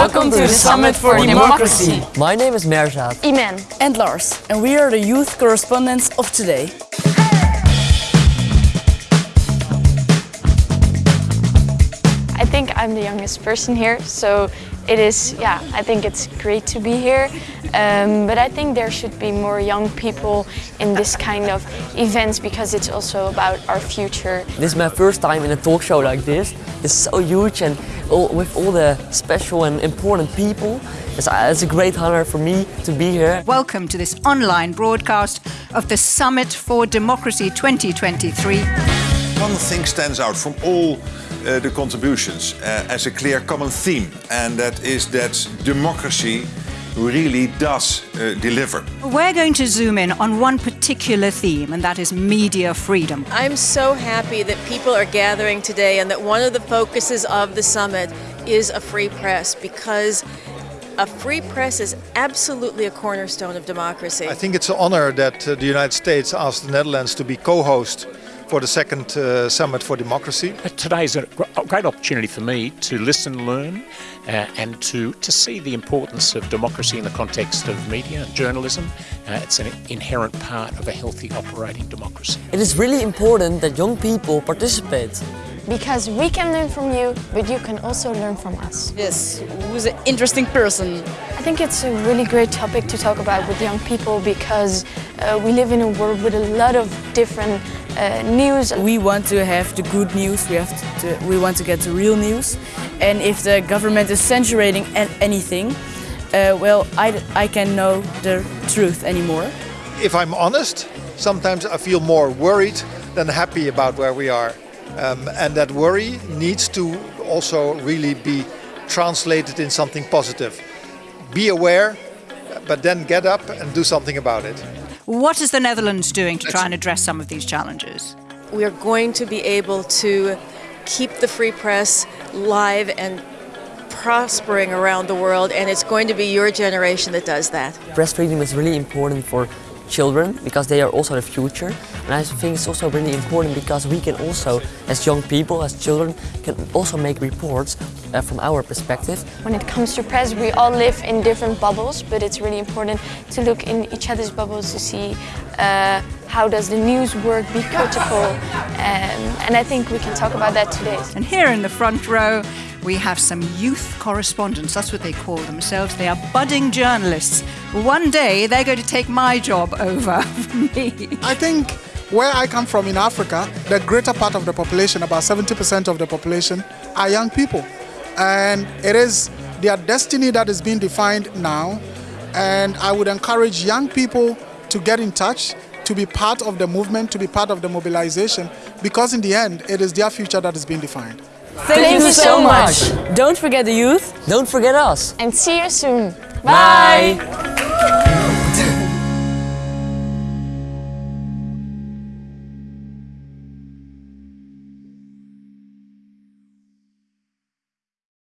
Welcome to the Summit for Democracy. My name is Merzat. Iman. And Lars. And we are the youth correspondents of today. I think I'm the youngest person here, so it is, yeah, I think it's great to be here. Um, but I think there should be more young people in this kind of events because it's also about our future. This is my first time in a talk show like this. It's so huge and all, with all the special and important people. It's, uh, it's a great honor for me to be here. Welcome to this online broadcast of the Summit for Democracy 2023. One thing stands out from all uh, the contributions uh, as a clear common theme, and that is that democracy really does uh, deliver. We're going to zoom in on one particular theme, and that is media freedom. I'm so happy that people are gathering today and that one of the focuses of the summit is a free press because a free press is absolutely a cornerstone of democracy. I think it's an honor that uh, the United States asked the Netherlands to be co-host for the second uh, Summit for Democracy. Today is a great opportunity for me to listen, learn, uh, and to, to see the importance of democracy in the context of media and journalism. Uh, it's an inherent part of a healthy operating democracy. It is really important that young people participate. Because we can learn from you, but you can also learn from us. Yes, who's an interesting person. I think it's a really great topic to talk about with young people because uh, we live in a world with a lot of different uh, news. We want to have the good news, we, have to, we want to get the real news. And if the government is censoring anything, uh, well, I, I can know the truth anymore. If I'm honest, sometimes I feel more worried than happy about where we are. Um, and that worry needs to also really be translated in something positive. Be aware, but then get up and do something about it. What is the Netherlands doing to try and address some of these challenges? We are going to be able to keep the free press live and prospering around the world, and it's going to be your generation that does that. Press freedom is really important for children because they are also the future and I think it's also really important because we can also as young people, as children can also make reports uh, from our perspective. When it comes to press we all live in different bubbles but it's really important to look in each other's bubbles to see uh, how does the news work, be critical um, and I think we can talk about that today. And here in the front row we have some youth correspondents, that's what they call themselves. They are budding journalists. One day they're going to take my job over me. I think where I come from in Africa, the greater part of the population, about 70% of the population, are young people. And it is their destiny that is being defined now. And I would encourage young people to get in touch, to be part of the movement, to be part of the mobilization, because in the end, it is their future that is being defined. Thank, Thank you, you so, much. much. Don't forget the youth. Don't forget us. And see you soon. Bye. Bye.